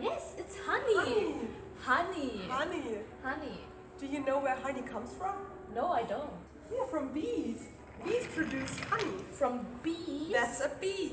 Yes, It's honey. Honey. Honey. Honey. Honey. Do you know where honey comes from? No, I don't. Yeah, from bees. Bees produce honey. From bees. That's a Bee.